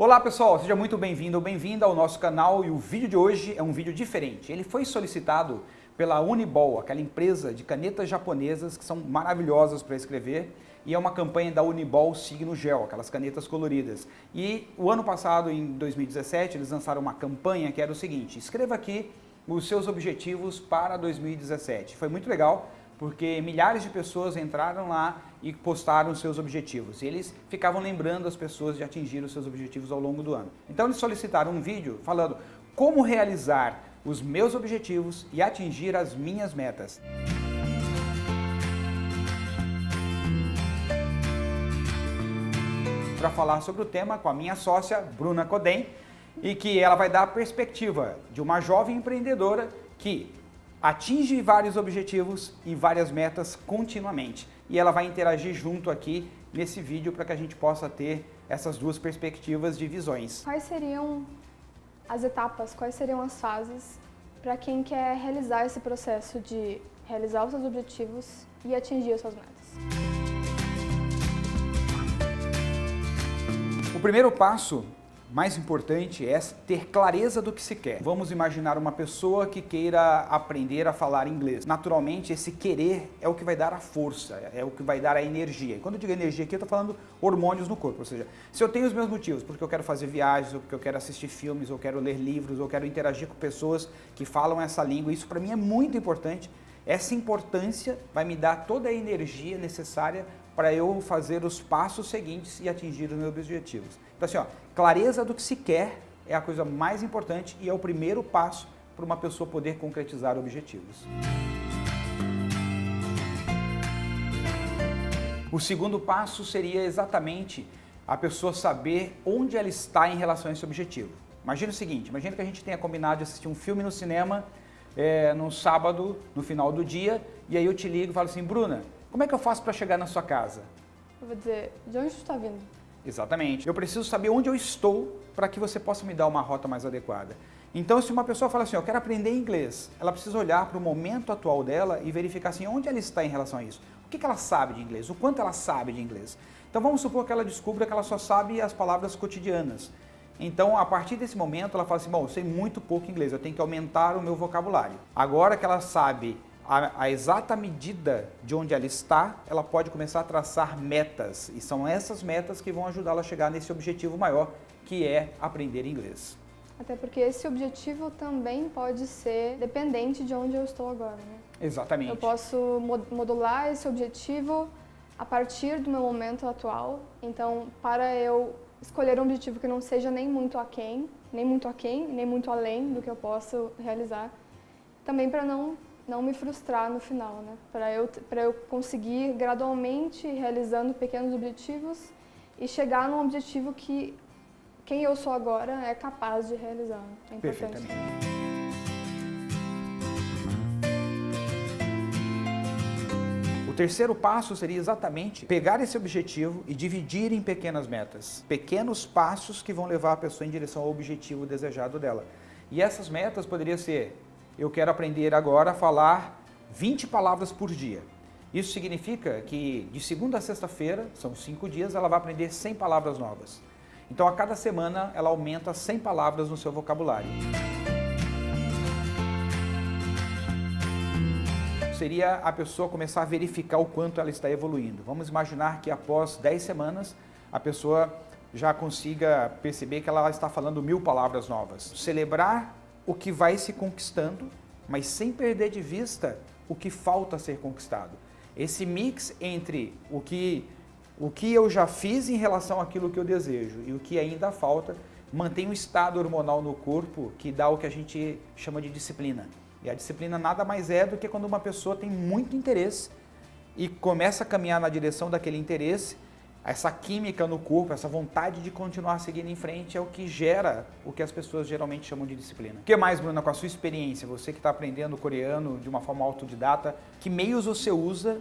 Olá pessoal, seja muito bem-vindo ou bem-vinda ao nosso canal e o vídeo de hoje é um vídeo diferente. Ele foi solicitado pela Unibol, aquela empresa de canetas japonesas que são maravilhosas para escrever e é uma campanha da Unibol Signo Gel, aquelas canetas coloridas. E o ano passado, em 2017, eles lançaram uma campanha que era o seguinte, escreva aqui os seus objetivos para 2017. Foi muito legal, porque milhares de pessoas entraram lá e postaram seus objetivos. E eles ficavam lembrando as pessoas de atingir os seus objetivos ao longo do ano. Então eles solicitaram um vídeo falando como realizar os meus objetivos e atingir as minhas metas. Para falar sobre o tema com a minha sócia, Bruna Codem, e que ela vai dar a perspectiva de uma jovem empreendedora que atinge vários objetivos e várias metas continuamente. E ela vai interagir junto aqui nesse vídeo para que a gente possa ter essas duas perspectivas de visões. Quais seriam as etapas, quais seriam as fases para quem quer realizar esse processo de realizar os seus objetivos e atingir as suas metas? O primeiro passo mais importante é ter clareza do que se quer. Vamos imaginar uma pessoa que queira aprender a falar inglês. Naturalmente, esse querer é o que vai dar a força, é o que vai dar a energia. E quando eu digo energia aqui, eu estou falando hormônios no corpo. Ou seja, se eu tenho os meus motivos, porque eu quero fazer viagens, ou porque eu quero assistir filmes, ou quero ler livros, ou quero interagir com pessoas que falam essa língua, isso para mim é muito importante. Essa importância vai me dar toda a energia necessária para eu fazer os passos seguintes e atingir os meus objetivos. Então assim, ó, clareza do que se quer é a coisa mais importante e é o primeiro passo para uma pessoa poder concretizar objetivos. O segundo passo seria exatamente a pessoa saber onde ela está em relação a esse objetivo. Imagina o seguinte, imagina que a gente tenha combinado de assistir um filme no cinema é, no sábado, no final do dia, e aí eu te ligo e falo assim, Bruna, como é que eu faço para chegar na sua casa? Eu vou dizer, de onde você está vindo? Exatamente. Eu preciso saber onde eu estou para que você possa me dar uma rota mais adequada. Então, se uma pessoa fala assim, eu quero aprender inglês, ela precisa olhar para o momento atual dela e verificar assim, onde ela está em relação a isso. O que, que ela sabe de inglês? O quanto ela sabe de inglês? Então, vamos supor que ela descubra que ela só sabe as palavras cotidianas. Então, a partir desse momento, ela fala assim, bom, eu sei muito pouco inglês, eu tenho que aumentar o meu vocabulário. Agora que ela sabe a, a, exata medida de onde ela está, ela pode começar a traçar metas. E são essas metas que vão ajudá-la a chegar nesse objetivo maior, que é aprender inglês. Até porque esse objetivo também pode ser dependente de onde eu estou agora, né? Exatamente. Eu posso modular esse objetivo a partir do meu momento atual. Então, para eu escolher um objetivo que não seja nem muito aquém, nem muito aquém, nem muito além do que eu posso realizar, também para não não me frustrar no final, né? Para eu, eu conseguir gradualmente realizando pequenos objetivos e chegar num objetivo que quem eu sou agora é capaz de realizar. É importante. O terceiro passo seria exatamente pegar esse objetivo e dividir em pequenas metas. Pequenos passos que vão levar a pessoa em direção ao objetivo desejado dela. E essas metas poderiam ser eu quero aprender agora a falar 20 palavras por dia. Isso significa que de segunda a sexta-feira, são cinco dias, ela vai aprender 100 palavras novas. Então a cada semana ela aumenta 100 palavras no seu vocabulário. Seria a pessoa começar a verificar o quanto ela está evoluindo. Vamos imaginar que após 10 semanas a pessoa já consiga perceber que ela está falando mil palavras novas. Celebrar o que vai se conquistando, mas sem perder de vista o que falta ser conquistado. Esse mix entre o que, o que eu já fiz em relação àquilo que eu desejo e o que ainda falta, mantém um estado hormonal no corpo que dá o que a gente chama de disciplina. E a disciplina nada mais é do que quando uma pessoa tem muito interesse e começa a caminhar na direção daquele interesse essa química no corpo, essa vontade de continuar seguindo em frente é o que gera o que as pessoas geralmente chamam de disciplina. O que mais, Bruna, com a sua experiência, você que está aprendendo coreano de uma forma autodidata, que meios você usa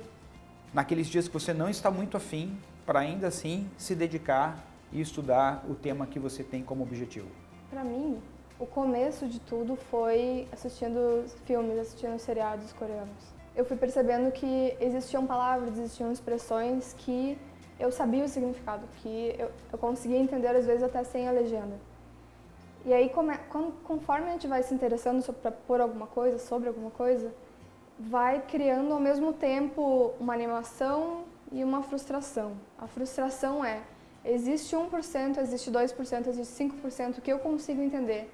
naqueles dias que você não está muito afim para ainda assim se dedicar e estudar o tema que você tem como objetivo? Para mim, o começo de tudo foi assistindo filmes, assistindo seriados coreanos. Eu fui percebendo que existiam palavras, existiam expressões que eu sabia o significado, que eu, eu conseguia entender às vezes até sem a legenda. E aí, conforme a gente vai se interessando sobre, por alguma coisa, sobre alguma coisa, vai criando ao mesmo tempo uma animação e uma frustração. A frustração é, existe 1%, existe 2%, existe 5% que eu consigo entender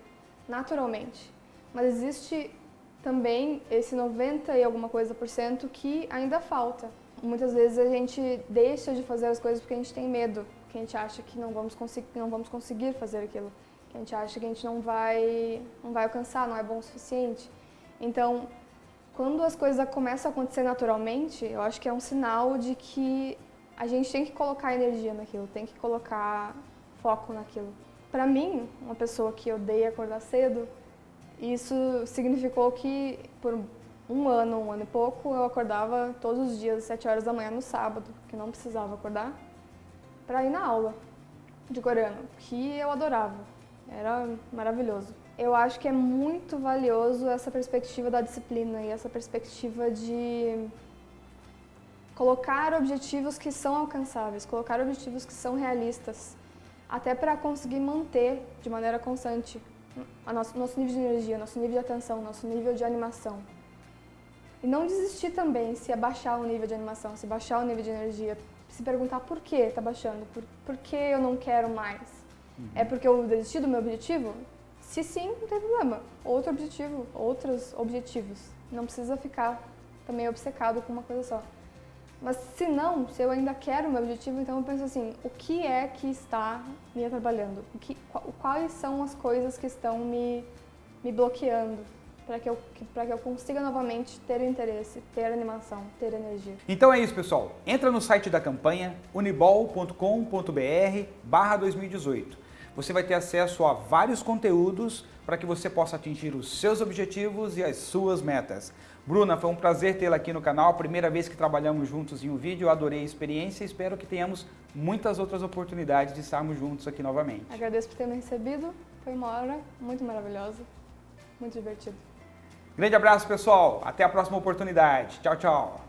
naturalmente, mas existe também esse 90 e alguma coisa por cento que ainda falta. Muitas vezes a gente deixa de fazer as coisas porque a gente tem medo, porque a gente acha que não vamos, não vamos conseguir fazer aquilo, que a gente acha que a gente não vai, não vai alcançar, não é bom o suficiente. Então, quando as coisas começam a acontecer naturalmente, eu acho que é um sinal de que a gente tem que colocar energia naquilo, tem que colocar foco naquilo. Para mim, uma pessoa que odeia acordar cedo, isso significou que por um ano, um ano e pouco, eu acordava todos os dias às 7 horas da manhã no sábado, que não precisava acordar, para ir na aula de coreano, que eu adorava. Era maravilhoso. Eu acho que é muito valioso essa perspectiva da disciplina e essa perspectiva de colocar objetivos que são alcançáveis, colocar objetivos que são realistas, até para conseguir manter de maneira constante nosso, nosso nível de energia, nosso nível de atenção, nosso nível de animação. E não desistir também se abaixar o nível de animação, se baixar o nível de energia. Se perguntar por que está baixando, por, por que eu não quero mais. Uhum. É porque eu desisti do meu objetivo? Se sim, não tem problema. Outro objetivo, outros objetivos. Não precisa ficar também obcecado com uma coisa só. Mas se não, se eu ainda quero o meu objetivo, então eu penso assim, o que é que está me atrapalhando? O que, quais são as coisas que estão me, me bloqueando? Para que, eu, que eu consiga novamente ter interesse, ter animação, ter energia. Então é isso, pessoal. Entra no site da campanha unibol.com.br barra 2018. Você vai ter acesso a vários conteúdos para que você possa atingir os seus objetivos e as suas metas. Bruna, foi um prazer tê-la aqui no canal, primeira vez que trabalhamos juntos em um vídeo, adorei a experiência e espero que tenhamos muitas outras oportunidades de estarmos juntos aqui novamente. Agradeço por ter me recebido, foi uma hora muito maravilhosa, muito divertido. Grande abraço, pessoal. Até a próxima oportunidade. Tchau, tchau.